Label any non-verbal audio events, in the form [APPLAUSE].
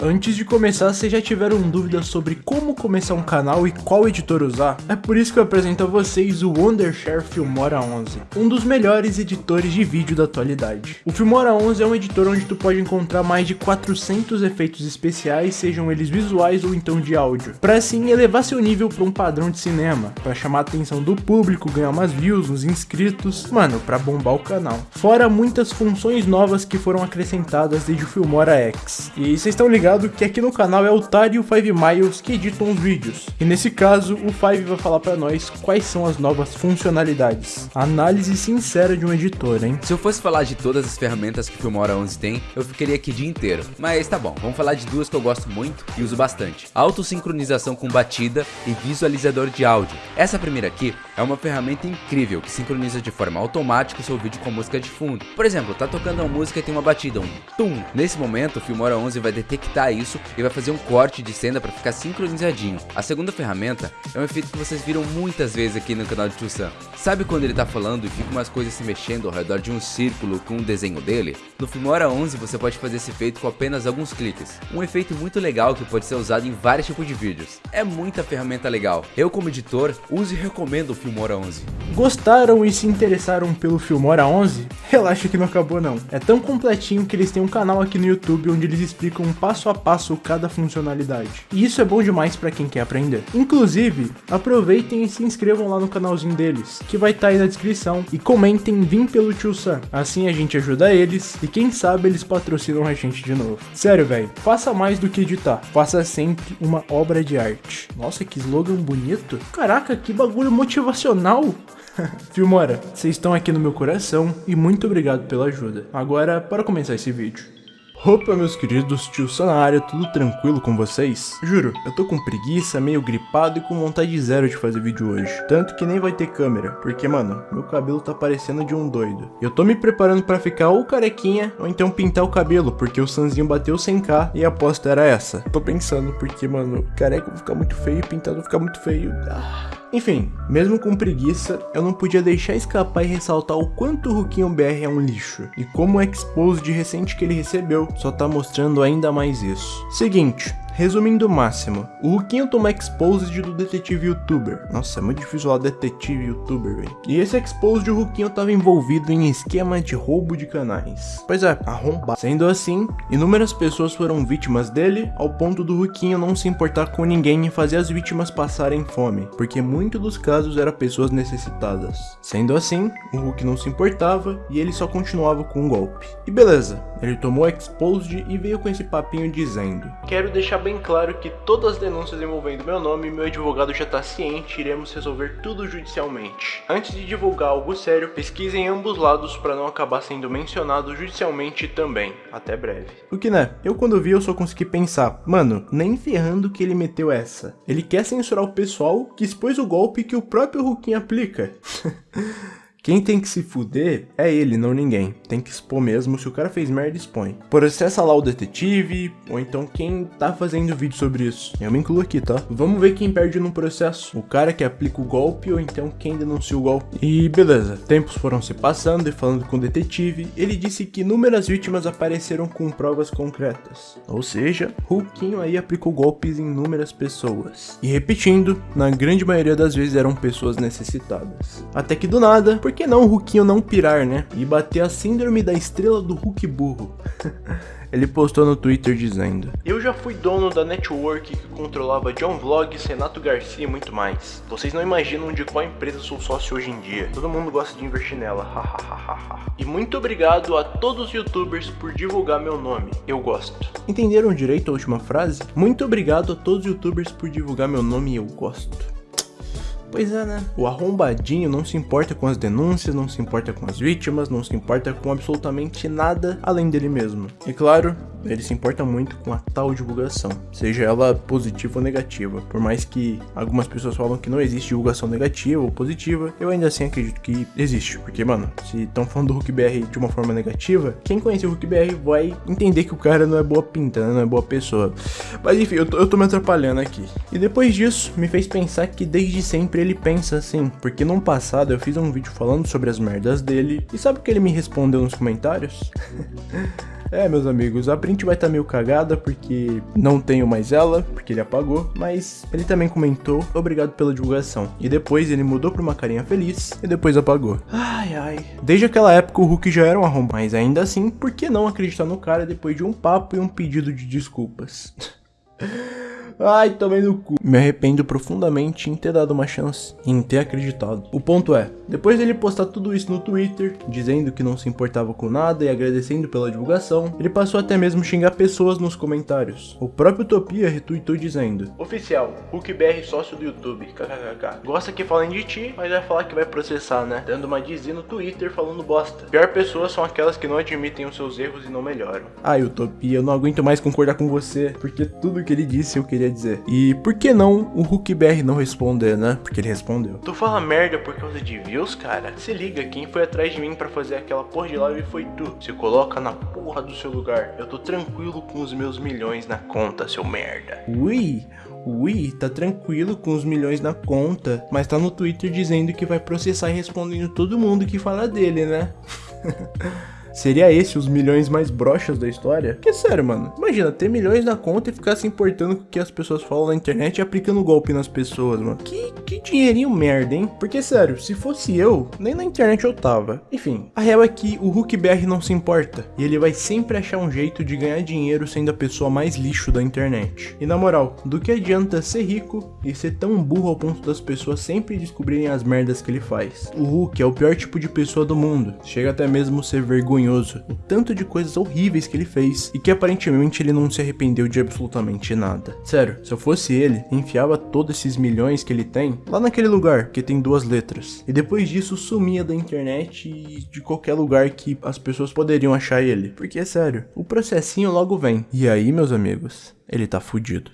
Antes de começar, vocês já tiveram dúvidas sobre como começar um canal e qual editor usar? É por isso que eu apresento a vocês o Wondershare Filmora 11, um dos melhores editores de vídeo da atualidade. O Filmora 11 é um editor onde tu pode encontrar mais de 400 efeitos especiais, sejam eles visuais ou então de áudio, para assim elevar seu nível para um padrão de cinema, para chamar a atenção do público, ganhar umas views, uns inscritos, mano, para bombar o canal. Fora muitas funções novas que foram acrescentadas desde o Filmora X. E vocês estão ligados ligado que aqui no canal é o Tari e o Five Miles que editam os vídeos. E nesse caso, o Five vai falar pra nós quais são as novas funcionalidades. Análise sincera de um editor, hein? Se eu fosse falar de todas as ferramentas que o Filmora 11 tem, eu ficaria aqui o dia inteiro. Mas tá bom, vamos falar de duas que eu gosto muito e uso bastante. Autossincronização com batida e visualizador de áudio. Essa primeira aqui é uma ferramenta incrível que sincroniza de forma automática o seu vídeo com música de fundo. Por exemplo, tá tocando uma música e tem uma batida, um tum. Nesse momento, o Filmora 11 vai detectar isso e vai fazer um corte de cena para ficar sincronizadinho. A segunda ferramenta é um efeito que vocês viram muitas vezes aqui no canal de Tio Sam. Sabe quando ele tá falando e fica umas coisas se mexendo ao redor de um círculo com um desenho dele? No Filmora 11 você pode fazer esse efeito com apenas alguns cliques. Um efeito muito legal que pode ser usado em vários tipos de vídeos. É muita ferramenta legal. Eu como editor, uso e recomendo o Filmora 11. Gostaram e se interessaram pelo Filmora 11? Relaxa que não acabou não. É tão completinho que eles têm um canal aqui no YouTube onde eles explicam passo passo a passo cada funcionalidade. E isso é bom demais para quem quer aprender. Inclusive, aproveitem e se inscrevam lá no canalzinho deles, que vai estar tá aí na descrição, e comentem Vim pelo Tio Sam. Assim a gente ajuda eles e quem sabe eles patrocinam a gente de novo. Sério, velho, faça mais do que editar, faça sempre uma obra de arte. Nossa, que slogan bonito. Caraca, que bagulho motivacional. [LAUGHS] Filmora, vocês estão aqui no meu coração e muito obrigado pela ajuda. Agora, para começar esse vídeo. Opa meus queridos, tio área, tudo tranquilo com vocês? Juro, eu tô com preguiça, meio gripado e com vontade zero de fazer vídeo hoje. Tanto que nem vai ter câmera, porque mano, meu cabelo tá parecendo de um doido. Eu tô me preparando pra ficar ou carequinha, ou então pintar o cabelo, porque o Sanzinho bateu 100k e a aposta era essa. Tô pensando, porque mano, careca vai ficar muito feio pintado vai ficar muito feio. Ah. Enfim, mesmo com preguiça, eu não podia deixar escapar e ressaltar o quanto o Ruquinho BR é um lixo, e como o expose recente que ele recebeu só tá mostrando ainda mais isso. Seguinte, Resumindo o máximo, o Ruquinho toma exposed do detetive youtuber. Nossa, é muito difícil falar detetive youtuber, velho. E esse exposed o Ruquinho tava envolvido em esquema de roubo de canais. Pois é, arrombado. Sendo assim, inúmeras pessoas foram vítimas dele, ao ponto do Ruquinho não se importar com ninguém e fazer as vítimas passarem fome, porque muitos dos casos eram pessoas necessitadas. Sendo assim, o Hulk não se importava e ele só continuava com o golpe. E beleza, ele tomou exposed e veio com esse papinho dizendo Quero deixar bem claro que todas as denúncias envolvendo meu nome, meu advogado já está ciente e iremos resolver tudo judicialmente. Antes de divulgar algo sério, pesquisem ambos lados para não acabar sendo mencionado judicialmente também. Até breve. O que né? Eu quando vi eu só consegui pensar, mano, nem ferrando que ele meteu essa. Ele quer censurar o pessoal que expôs o golpe que o próprio Hulk aplica. [LAUGHS] Quem tem que se fuder é ele, não ninguém. Tem que expor mesmo, se o cara fez merda, expõe. Processa lá o detetive, ou então quem tá fazendo vídeo sobre isso. Eu me incluo aqui, tá? Vamos ver quem perde no processo. O cara que aplica o golpe, ou então quem denuncia o golpe. E beleza, tempos foram se passando e falando com o detetive, ele disse que inúmeras vítimas apareceram com provas concretas. Ou seja, Hulkinho aí aplicou golpes em inúmeras pessoas. E repetindo, na grande maioria das vezes eram pessoas necessitadas. Até que do nada, porque que não o Hulkinho não pirar, né? E bater a síndrome da estrela do Hulk burro. [LAUGHS] Ele postou no Twitter dizendo Eu já fui dono da network que controlava John Vlogs, Renato Garcia e muito mais. Vocês não imaginam de qual empresa sou sócio hoje em dia. Todo mundo gosta de investir nela. [LAUGHS] e muito obrigado a todos os youtubers por divulgar meu nome. Eu gosto. Entenderam direito a última frase? Muito obrigado a todos os youtubers por divulgar meu nome eu gosto. Pois é, né? O arrombadinho não se importa com as denúncias, não se importa com as vítimas, não se importa com absolutamente nada além dele mesmo. E claro, ele se importa muito com a tal divulgação, seja ela positiva ou negativa. Por mais que algumas pessoas falam que não existe divulgação negativa ou positiva, eu ainda assim acredito que existe. Porque, mano, se estão falando do Hulk BR de uma forma negativa, quem conhece o Hulk BR vai entender que o cara não é boa pinta, né? não é boa pessoa. Mas enfim, eu tô, eu tô me atrapalhando aqui. E depois disso, me fez pensar que desde sempre ele pensa assim, porque no passado eu fiz um vídeo falando sobre as merdas dele, e sabe o que ele me respondeu nos comentários? [LAUGHS] É, meus amigos, a print vai estar tá meio cagada porque não tenho mais ela, porque ele apagou, mas ele também comentou, obrigado pela divulgação. E depois ele mudou pra uma carinha feliz e depois apagou. Ai, ai. Desde aquela época o Hulk já era um arrombado, mas ainda assim, por que não acreditar no cara depois de um papo e um pedido de desculpas? [LAUGHS] Ai, tomei no cu. Me arrependo profundamente em ter dado uma chance, em ter acreditado. O ponto é, depois dele postar tudo isso no Twitter, dizendo que não se importava com nada e agradecendo pela divulgação, ele passou até mesmo xingar pessoas nos comentários. O próprio Utopia retweetou dizendo: Oficial, HulkBR sócio do YouTube, kkkk. Gosta que falem de ti, mas vai falar que vai processar, né? Dando uma dizia no Twitter falando bosta. Pior pessoas são aquelas que não admitem os seus erros e não melhoram. Ai, Utopia, eu não aguento mais concordar com você, porque tudo que ele disse eu queria queria dizer. E por que não o HuckBR não responder, né? Porque ele respondeu. Tu fala merda por causa de views, cara? Se liga, quem foi atrás de mim para fazer aquela porra de live foi tu. Se coloca na porra do seu lugar. Eu tô tranquilo com os meus milhões na conta, seu merda. Ui, Ui, tá tranquilo com os milhões na conta, mas tá no Twitter dizendo que vai processar e respondendo todo mundo que fala dele, né? [LAUGHS] Seria esse os milhões mais broxas da história? Que sério, mano. Imagina, ter milhões na conta e ficar se importando com o que as pessoas falam na internet e aplicando golpe nas pessoas, mano. Que, que dinheirinho merda, hein? Porque, sério, se fosse eu, nem na internet eu tava. Enfim, a real é que o HuckBR não se importa. E ele vai sempre achar um jeito de ganhar dinheiro sendo a pessoa mais lixo da internet. E na moral, do que adianta ser rico e ser tão burro ao ponto das pessoas sempre descobrirem as merdas que ele faz? O Hulk é o pior tipo de pessoa do mundo. Chega até mesmo ser vergonhoso vergonhoso o tanto de coisas horríveis que ele fez e que aparentemente ele não se arrependeu de absolutamente nada. Sério, se eu fosse ele, enfiava todos esses milhões que ele tem lá naquele lugar que tem duas letras. E depois disso sumia da internet e de qualquer lugar que as pessoas poderiam achar ele. Porque é sério, o processinho logo vem. E aí, meus amigos, ele tá fudido.